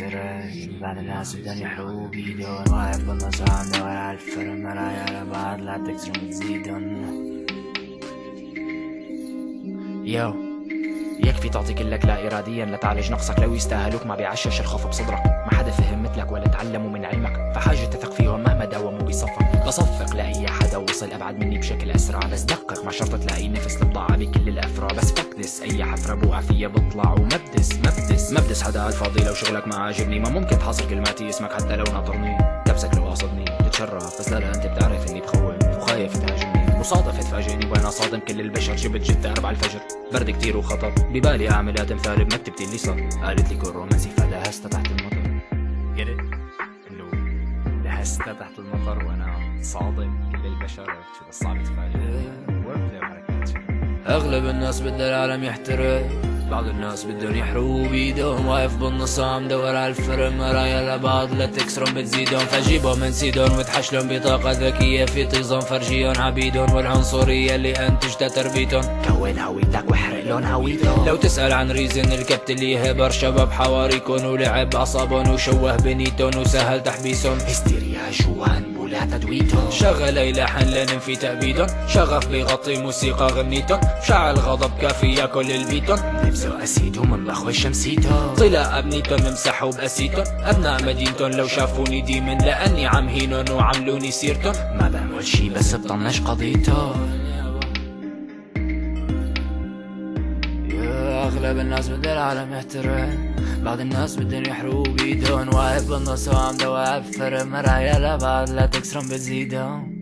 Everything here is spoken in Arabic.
بعد الناس بدهم يحرقوا بيدون واقف بالنص عم دور على الفرن مرايا لبعض لا تكسرون تزيدن يو يكفي تعطي كلك لا إراديا لتعالج نقصك لو يستاهلوك ما بيعشش الخوف بصدرك. ما حدا فهم مثلك ولا تعلموا من علمك. فحاجة تثق فيهم مهما داوموا بصفك. بصفق لأي حدا وصل أبعد مني بشكل أسرع. بس دقق ما شرط تلاقي نفس البضاعة بكل الأفرع. بس فكدس أي حفرة بوقع فيها بطلع ومبدس. مبدس مبدس حدا على الفاضي لو شغلك ما عاجبني ما ممكن تحاصر كلماتي اسمك حتى لو ناطرني. تبسك لو قاصدني. تتشرف بس لا لا انت بتعرف اني بخوف وخايف تهاجمني. مصادفة تفاجئني وأنا صادم كل البشر. شبت جت أربع الفجر. برد كتير وخطر. ببالي اعمل آدم ثالب مكتبتي اللي صار قالت لي كون رومانسي فدهست تحت المطر. Get it? إنه دهست تحت المطر وأنا صادم كل البشر. شو بس صعب تفاجئ أغلب الناس بدها العالم يحترق. بعض الناس بدهم يحرقوا بيدهم واقف بالنص عم دور على الفرن مرايا لبعض لا تكسرهم بتزيدهم. فجيبهم من سيدهم وتحشلهم بطاقة ذكية في طيزهم. فرجيهم عبيدهم والعنصرية اللي انتجتها تربيتهم. كون هويتك واحرق لون هويتهم. لو تسأل عن ريزن الكبت اللي يهبر شباب حواريكن ولعب اعصابهم وشوه بنيتهم وسهل تحبيسهم. هستيريا جوان ولا تدويتهم. شغل يلحن لننفي تأبيدهم. شغف بيغطي موسيقى غنيتهم. شعل غضب كافي ياكل البيتون نفسه أسيدهم من بخوي شمسيتهم طلع أبنيتون نمسحوا بأسيتون أبناء مدينتون لو شافوني ديمن لأني عم هينون وعملوني سيرتون. ما بعمل شي بس بطنش قضيتون أغلب الناس بدها العالم يحترم. بعض الناس بدهم يحرقوا بيدهم واقف بالنص وعم دواب فرق مرايا لبعض لا تكسرهم بتزيدهم